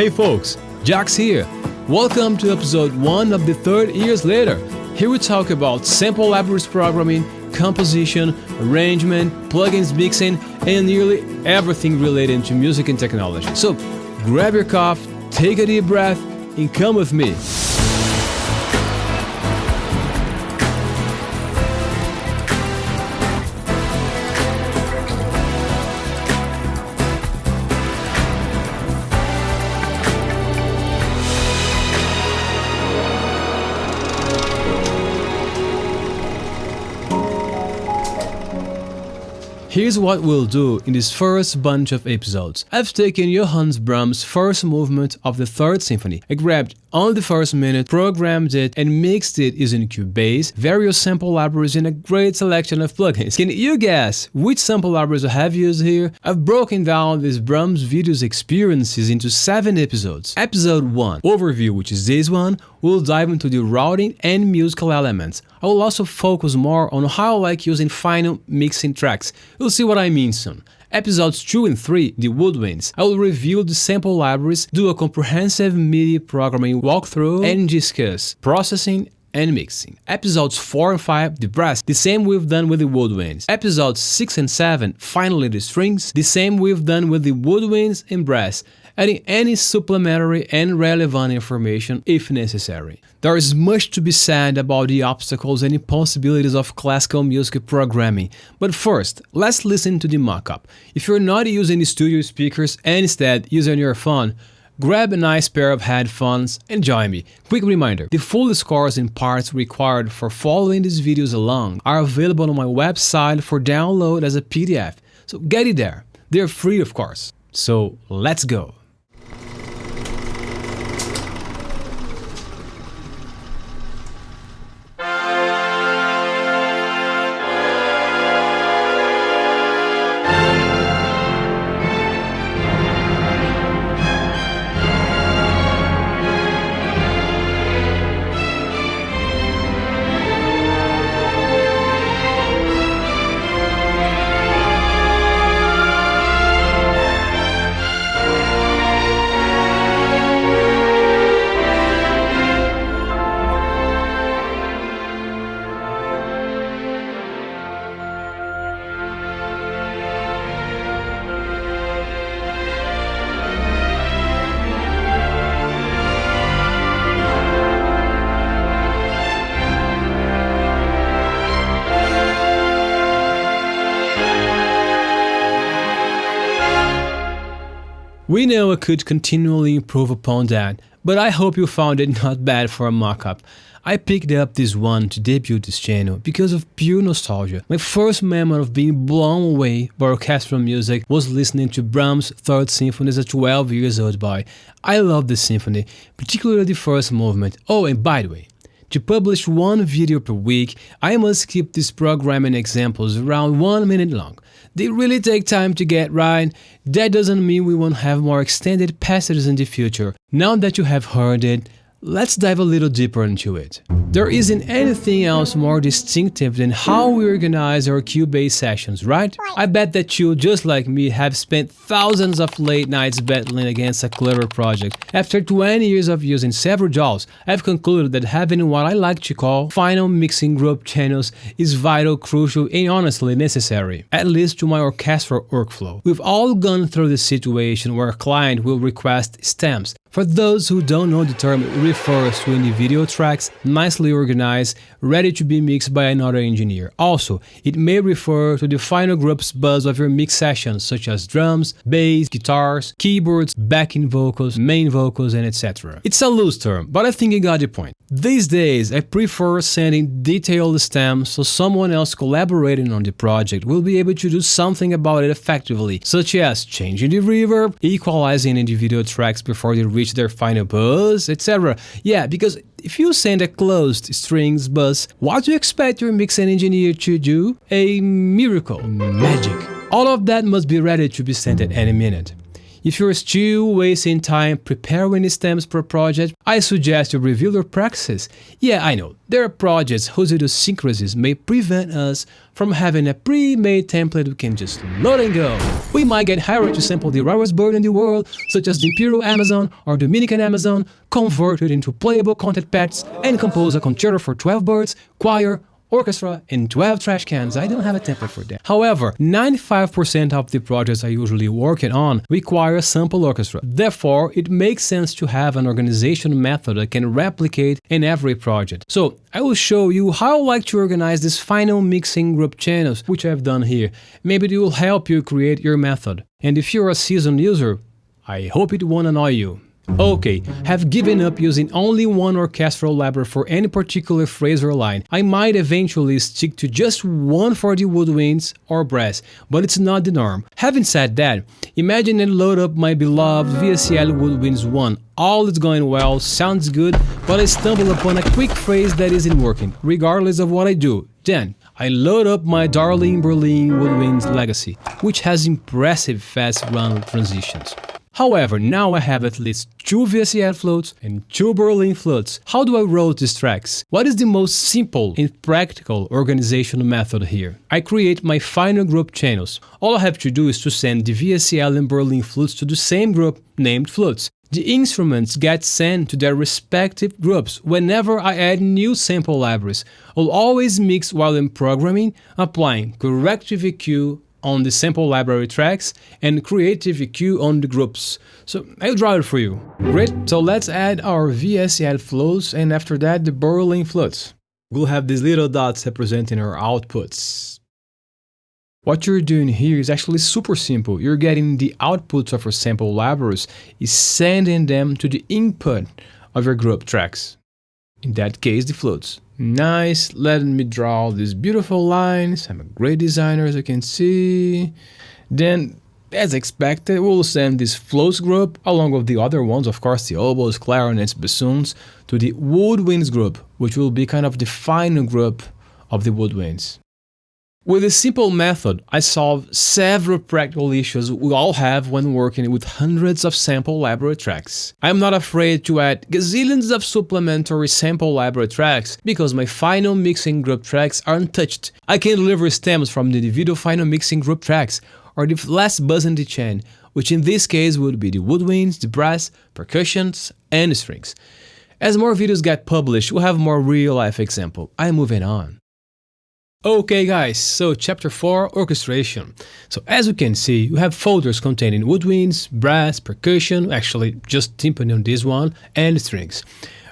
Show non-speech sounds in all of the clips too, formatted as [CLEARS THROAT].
Hey folks, Jax here. Welcome to episode 1 of the third Years Later. Here we talk about sample libraries programming, composition, arrangement, plugins mixing, and nearly everything related to music and technology. So grab your cough, take a deep breath, and come with me. Here's what we'll do in this first bunch of episodes. I've taken Johannes Brahms' first movement of the Third Symphony. I grabbed on the first minute, programmed it, and mixed it using Cubase, various sample libraries, and a great selection of plugins. Can you guess which sample libraries I have used here? I've broken down this Brahms video's experiences into 7 episodes. Episode 1, Overview, which is this one, will dive into the routing and musical elements. I will also focus more on how I like using final mixing tracks. You'll see what I mean soon. Episodes 2 and 3, The Woodwinds, I will review the sample libraries, do a comprehensive MIDI programming walkthrough, and discuss processing and mixing. Episodes 4 and 5, the brass, the same we've done with the woodwinds. Episodes 6 and 7, finally the strings, the same we've done with the woodwinds and brass adding any supplementary and relevant information if necessary. There is much to be said about the obstacles and impossibilities of classical music programming, but first, let's listen to the mockup. If you're not using the studio speakers and instead using your phone, Grab a nice pair of headphones and join me. Quick reminder, the full scores and parts required for following these videos along are available on my website for download as a PDF, so get it there. They're free of course. So let's go. We know I could continually improve upon that, but I hope you found it not bad for a mockup. I picked up this one to debut this channel because of pure nostalgia. My first memory of being blown away by orchestral music was listening to Brahms' Third Symphony as a 12 years old boy. I love this symphony, particularly the first movement. Oh, and by the way, to publish one video per week, I must keep these programming examples around one minute long. They really take time to get right. That doesn't mean we won't have more extended passages in the future. Now that you have heard it, let's dive a little deeper into it. There isn't anything else more distinctive than how we organize our Cubase sessions, right? I bet that you, just like me, have spent thousands of late nights battling against a clever project. After 20 years of using several DAWs, I've concluded that having what I like to call final mixing group channels is vital, crucial, and honestly necessary, at least to my orchestral workflow. We've all gone through the situation where a client will request stems, for those who don't know the term, it refers to individual tracks nicely organized, ready to be mixed by another engineer. Also, it may refer to the final group's bus of your mix sessions such as drums, bass, guitars, keyboards, backing vocals, main vocals, and etc. It's a loose term, but I think you got the point. These days, I prefer sending detailed stems so someone else collaborating on the project will be able to do something about it effectively, such as changing the reverb, equalizing individual tracks before they reach their final bus, etc. Yeah, because if you send a closed strings bus, what do you expect your mixing engineer to do? A miracle, magic. All of that must be ready to be sent at any minute. If you're still wasting time preparing stems per project, I suggest you review your practices. Yeah, I know, there are projects whose idiosyncrasies may prevent us from having a pre-made template we can just load and go. We might get hired to sample the rarest bird in the world, such as the Imperial Amazon or Dominican Amazon, convert it into playable content packs, and compose a concerto for 12 birds, choir, orchestra, and 12 trash cans. I don't have a template for that. However, 95% of the projects I usually working on require a sample orchestra. Therefore, it makes sense to have an organization method that can replicate in every project. So, I will show you how I like to organize this final mixing group channels, which I've done here. Maybe it will help you create your method. And if you're a seasoned user, I hope it won't annoy you. Okay, have given up using only one orchestral library for any particular phrase or line. I might eventually stick to just one for the woodwinds or brass, but it's not the norm. Having said that, imagine and load up my beloved VSTL Woodwinds 1. All is going well, sounds good, but I stumble upon a quick phrase that isn't working, regardless of what I do. Then, I load up my darling Berlin Woodwinds Legacy, which has impressive fast run transitions. However, now I have at least two VSTL flutes and two Berlin flutes. How do I route these tracks? What is the most simple and practical organizational method here? I create my final group channels. All I have to do is to send the VSTL and Berlin flutes to the same group named flutes. The instruments get sent to their respective groups whenever I add new sample libraries. I'll always mix while I'm programming, applying corrective EQ on the sample library tracks and creative EQ on the groups. So I'll draw it for you. Great, so let's add our VSTL flows and after that the Berlin flutes. We'll have these little dots representing our outputs. What you're doing here is actually super simple. You're getting the outputs of your sample libraries, is sending them to the input of your group tracks. In that case, the flutes. Nice, let me draw these beautiful lines. I'm a great designer as you can see. Then, as expected, we'll send this flutes group, along with the other ones, of course, the oboes, clarinets, bassoons, to the woodwinds group, which will be kind of the final group of the woodwinds. With a simple method, I solve several practical issues we all have when working with hundreds of sample library tracks. I'm not afraid to add gazillions of supplementary sample library tracks because my final mixing group tracks are untouched. I can deliver stems from the individual final mixing group tracks or the last bus in the chain, which in this case would be the woodwinds, the brass, percussions, and strings. As more videos get published, we'll have more real-life example. I'm moving on. Okay guys, so chapter 4 orchestration. So as you can see, you have folders containing woodwinds, brass, percussion, actually just timpani on this one, and strings.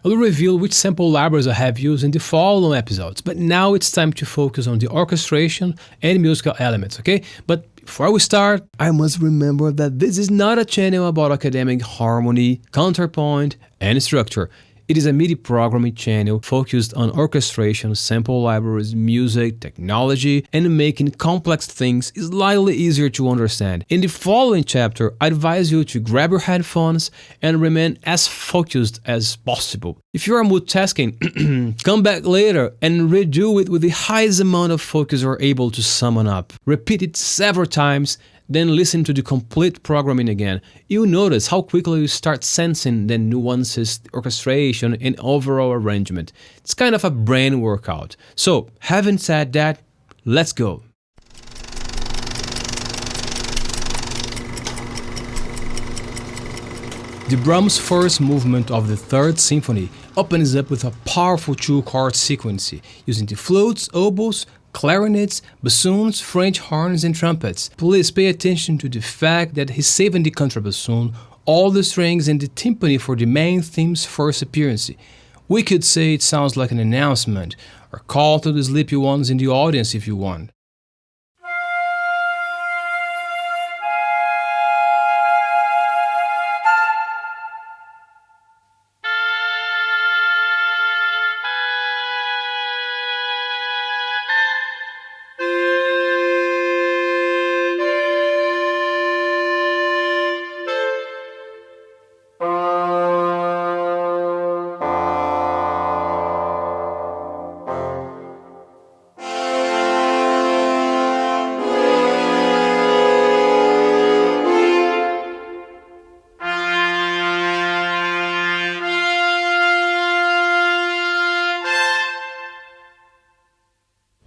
I will reveal which sample libraries I have used in the following episodes, but now it's time to focus on the orchestration and musical elements, okay? But before we start, I must remember that this is not a channel about academic harmony, counterpoint, and structure. It is a MIDI programming channel focused on orchestration, sample libraries, music, technology, and making complex things slightly easier to understand. In the following chapter, I advise you to grab your headphones and remain as focused as possible. If you are multitasking, [CLEARS THROAT] come back later and redo it with the highest amount of focus you're able to summon up. Repeat it several times then listen to the complete programming again. You'll notice how quickly you start sensing the nuances, orchestration, and overall arrangement. It's kind of a brain workout. So, having said that, let's go. The Brahms first movement of the Third Symphony opens up with a powerful two-chord sequence using the flutes, oboes, clarinets, bassoons, French horns, and trumpets. Please pay attention to the fact that he's saving the contrabassoon, all the strings, and the timpani for the main theme's first appearance. We could say it sounds like an announcement, or call to the sleepy ones in the audience if you want.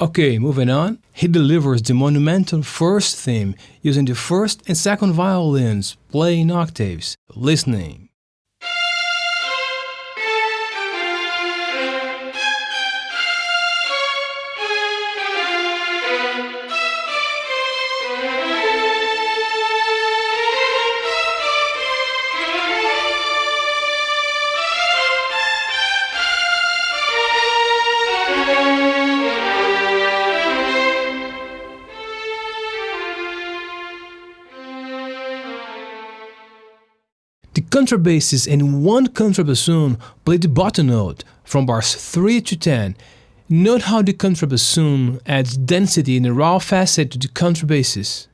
Okay, moving on. He delivers the monumental first theme using the first and second violins playing octaves. Listening. The contrabasses and one contrabassoon play the bottom note from bars 3 to 10. Note how the contrabassoon adds density in a raw facet to the contrabasses.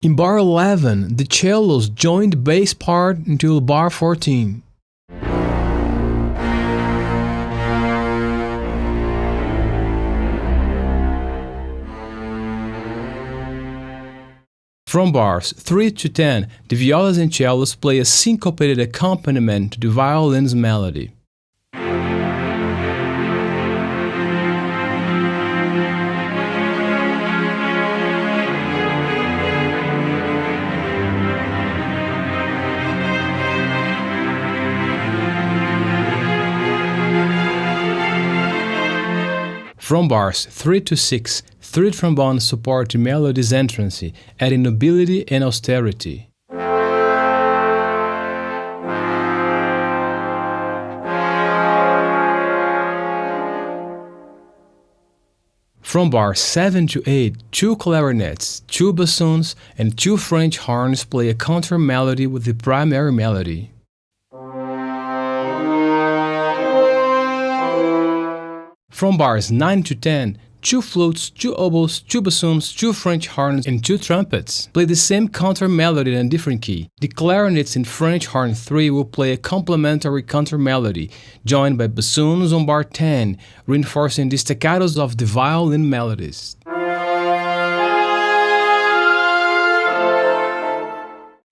In bar 11, the cellos join the bass part until bar 14. From bars 3 to 10, the violas and cellos play a syncopated accompaniment to the violin's melody. From bars 3 to 6, three trombones support the melody's entrance, adding nobility and austerity. From bars 7 to 8, two clarinets, two bassoons, and two French horns play a counter melody with the primary melody. From bars 9 to 10, two flutes, two oboes, two bassoons, two French horns, and two trumpets play the same counter melody in a different key. The clarinets in French horn 3 will play a complementary counter melody, joined by bassoons on bar 10, reinforcing the staccatos of the violin melodies.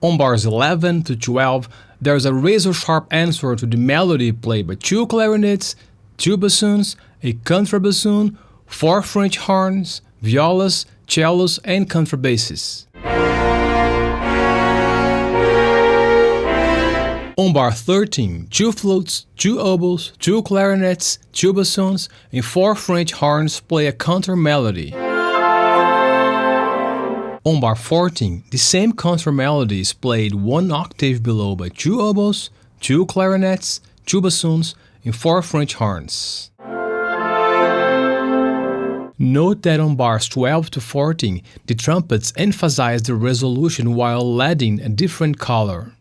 On bars 11 to 12, there is a razor sharp answer to the melody played by two clarinets, two bassoons, a contrabassoon, four French horns, violas, cellos, and contrabasses. On bar 13, two flutes, two oboes, two clarinets, two bassoons, and four French horns play a counter melody. On bar 14, the same counter melody is played one octave below by two oboes, two clarinets, two bassoons, and four French horns. Note that on bars 12 to 14, the trumpets emphasize the resolution while adding a different color.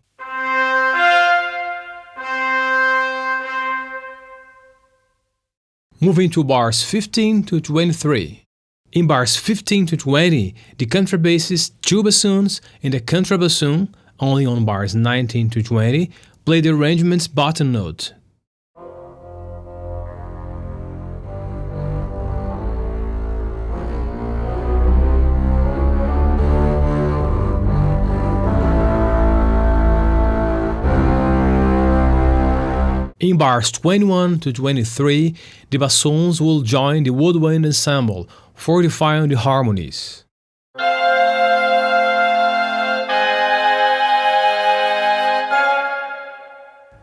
Moving to bars 15 to 23. In bars 15 to 20, the contrabasses, two bassoons, and the contrabassoon, only on bars 19 to 20, play the arrangement's bottom note, In bars 21 to 23, the bassoons will join the woodwind ensemble, fortifying the harmonies.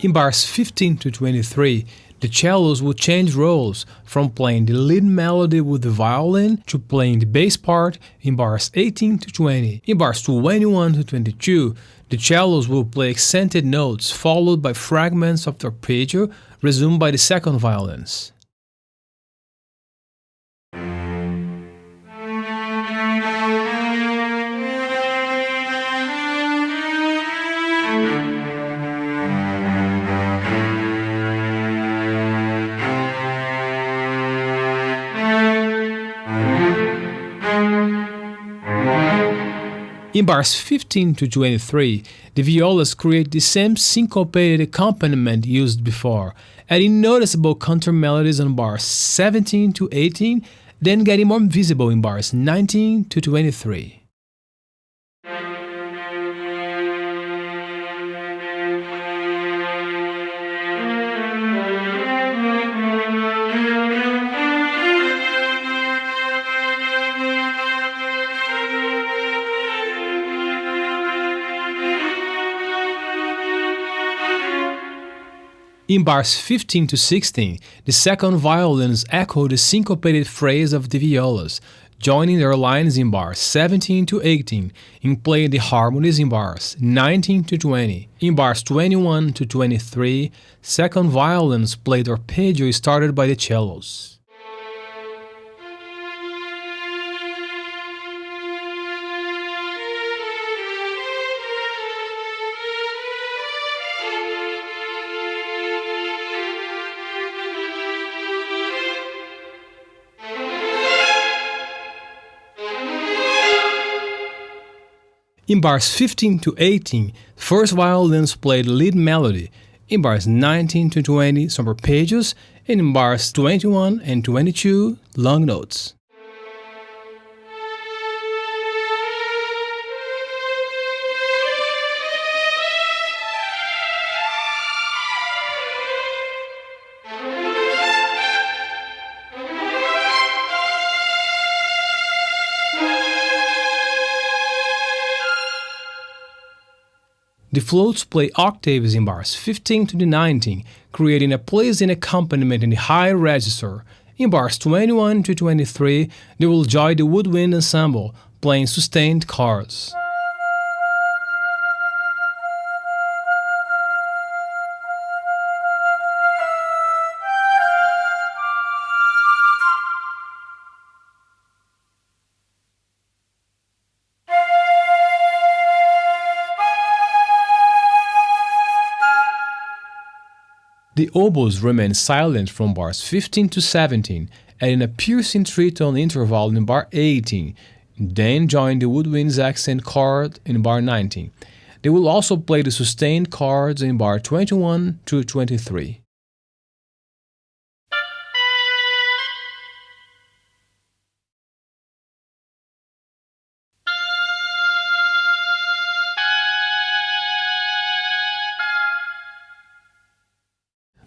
In bars 15 to 23, the cellos will change roles from playing the lead melody with the violin to playing the bass part in bars 18 to 20. In bars 21 to 22, the cellos will play accented notes followed by fragments of the arpeggio resumed by the second violins. In bars 15 to 23, the violas create the same syncopated accompaniment used before, adding noticeable counter melodies on bars 17 to 18, then getting more visible in bars 19 to 23. In bars 15 to 16, the second violins echo the syncopated phrase of the violas, joining their lines in bars 17 to 18 in playing the harmonies in bars 19 to 20. In bars 21 to 23, second violins play the arpeggio started by the cellos. In bars 15 to 18, first violins play the lead melody. In bars 19 to 20, some arpeggios, and in bars 21 and 22, long notes. The flutes play octaves in bars 15 to the 19, creating a pleasing accompaniment in the high register. In bars 21 to 23, they will join the woodwind ensemble, playing sustained chords. The oboes remain silent from bars 15 to 17, adding a piercing tritone interval in bar 18, then join the woodwind's accent chord in bar 19. They will also play the sustained chords in bar 21 to 23.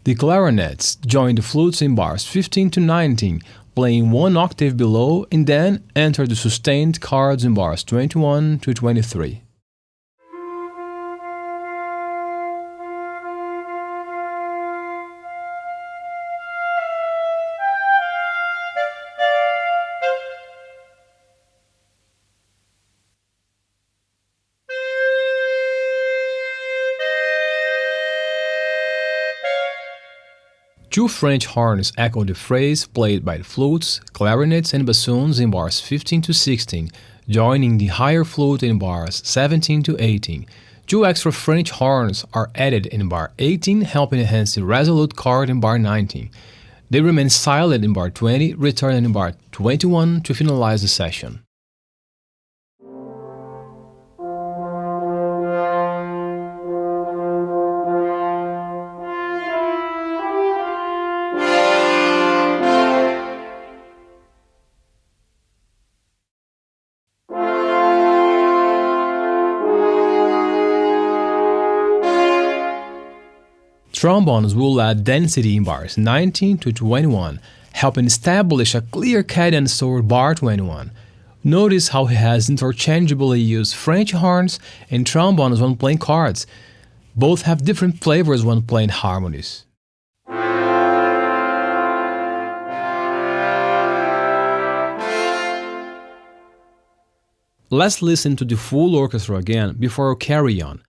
The clarinets join the flutes in bars 15 to 19, playing one octave below, and then enter the sustained chords in bars 21 to 23. Two French horns echo the phrase played by the flutes, clarinets, and bassoons in bars 15 to 16, joining the higher flute in bars 17 to 18. Two extra French horns are added in bar 18, helping enhance the resolute chord in bar 19. They remain silent in bar 20, returning in bar 21 to finalize the session. Trombones will add density in bars 19 to 21, helping establish a clear cadence toward bar 21. Notice how he has interchangeably used French horns and trombones when playing chords. Both have different flavors when playing harmonies. Let's listen to the full orchestra again before we carry on.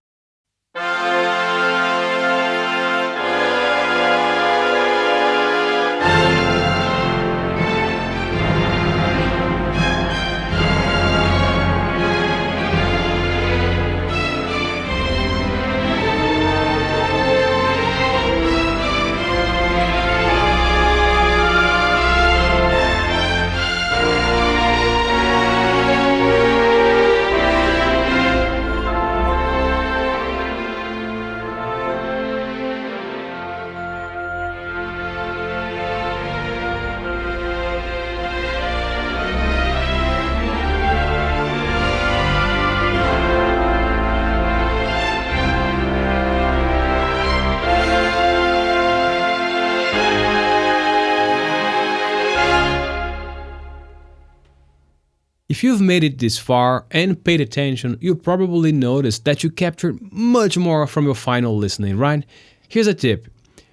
If you've made it this far and paid attention, you probably noticed that you captured much more from your final listening, right? Here's a tip.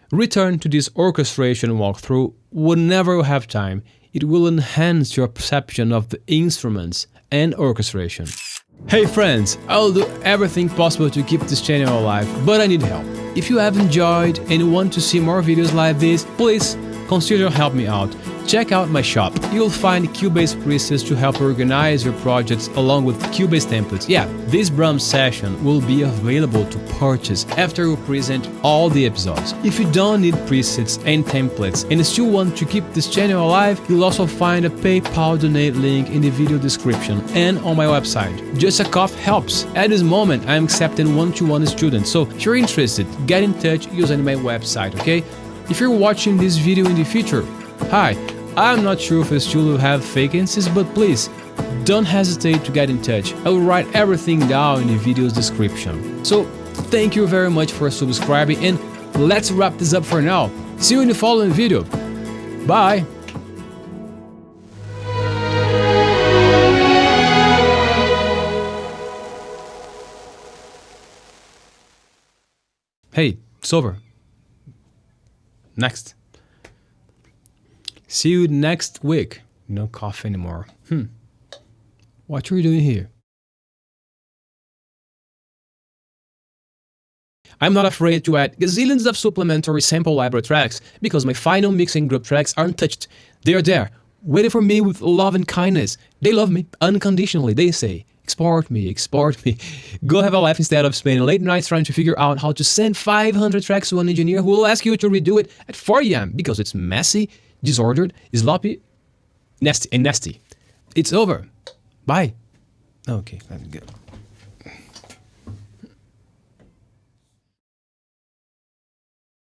Return to this orchestration walkthrough whenever you have time. It will enhance your perception of the instruments and orchestration. Hey friends, I'll do everything possible to keep this channel alive, but I need help. If you have enjoyed and want to see more videos like this, please consider help me out. Check out my shop. You'll find Cubase presets to help organize your projects along with Cubase templates. Yeah, this Brahms session will be available to purchase after we present all the episodes. If you don't need presets and templates and still want to keep this channel alive, you'll also find a PayPal donate link in the video description and on my website. Just a cough helps. At this moment, I'm accepting one-to-one students, so if you're interested, get in touch using my website, okay? If you're watching this video in the future, hi, I'm not sure if I still will have vacancies, but please, don't hesitate to get in touch. I will write everything down in the video's description. So, thank you very much for subscribing and let's wrap this up for now. See you in the following video. Bye! Hey, it's over. Next. See you next week. No cough anymore. Hmm. What are you doing here? I'm not afraid to add gazillions of supplementary sample library tracks because my final mixing group tracks aren't touched. They are there, waiting for me with love and kindness. They love me unconditionally, they say. Export me, export me. [LAUGHS] Go have a life instead of spending late nights trying to figure out how to send 500 tracks to an engineer who will ask you to redo it at 4 a.m. because it's messy, disordered, is sloppy, nasty, and nasty. It's over. Bye. Okay, let me go.